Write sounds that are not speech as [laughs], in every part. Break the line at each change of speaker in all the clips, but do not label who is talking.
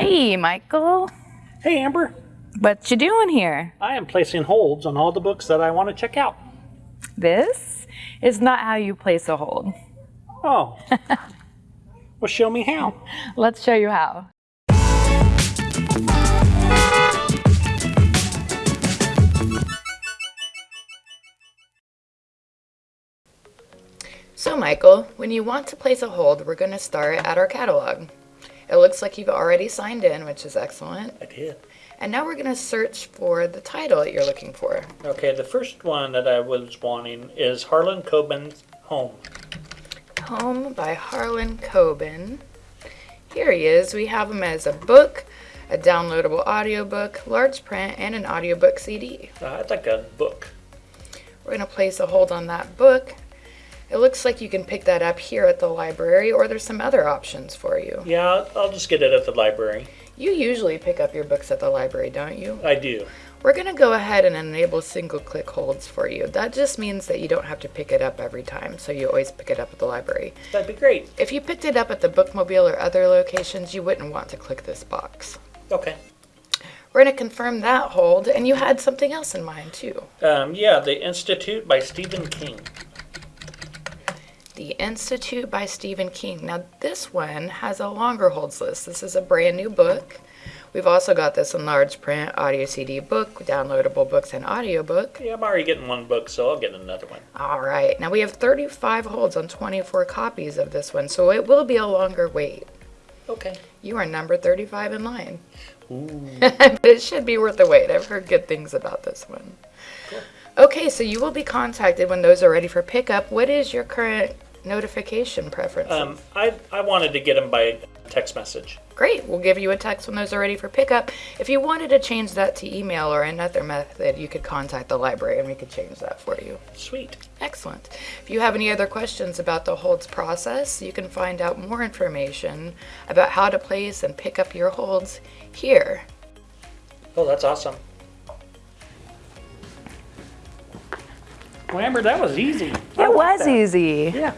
Hey, Michael.
Hey, Amber.
What you doing here?
I am placing holds on all the books that I want to check out.
This is not how you place a hold.
Oh. [laughs] well, show me how.
Let's show you how. So Michael, when you want to place a hold, we're going to start at our catalog. It looks like you've already signed in, which is excellent.
I did.
And now we're going to search for the title that you're looking for.
Okay, the first one that I was wanting is Harlan Coben's Home.
Home by Harlan Coben. Here he is. We have him as a book, a downloadable audiobook, large print, and an audiobook CD.
Uh, I'd like a book.
We're going to place a hold on that book. Looks like you can pick that up here at the library, or there's some other options for you.
Yeah, I'll just get it at the library.
You usually pick up your books at the library, don't you?
I do.
We're going to go ahead and enable single click holds for you. That just means that you don't have to pick it up every time, so you always pick it up at the library.
That'd be great.
If you picked it up at the bookmobile or other locations, you wouldn't want to click this box.
Okay.
We're going to confirm that hold, and you had something else in mind too.
Um, yeah, The Institute by Stephen King.
The Institute by Stephen King. Now this one has a longer holds list. This is a brand new book. We've also got this in large print, audio CD book, downloadable books, and audiobook.
Yeah, I'm already getting one book, so I'll get another one.
All right. Now we have 35 holds on 24 copies of this one, so it will be a longer wait.
Okay.
You are number 35 in line.
Ooh. [laughs]
but it should be worth the wait. I've heard good things about this one.
Cool.
Okay, so you will be contacted when those are ready for pickup. What is your current notification preferences?
Um, I, I wanted to get them by text message.
Great, we'll give you a text when those are ready for pickup. If you wanted to change that to email or another method, you could contact the library and we could change that for you.
Sweet.
Excellent. If you have any other questions about the holds process, you can find out more information about how to place and pick up your holds here.
Oh, that's awesome. Well, Amber, that was easy. I
It was
that.
easy.
Yeah.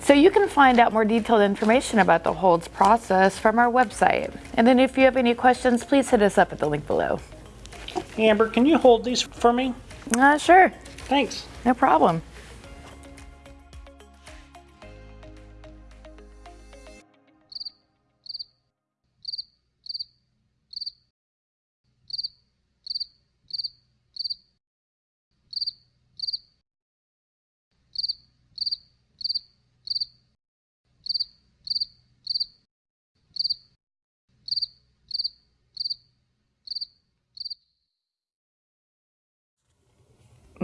So you can find out more detailed information about the holds process from our website. And then if you have any questions, please hit us up at the link below.
Amber, can you hold these for me?
Uh, sure,
Thanks.
no problem.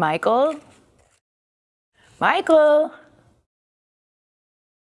Michael? Michael?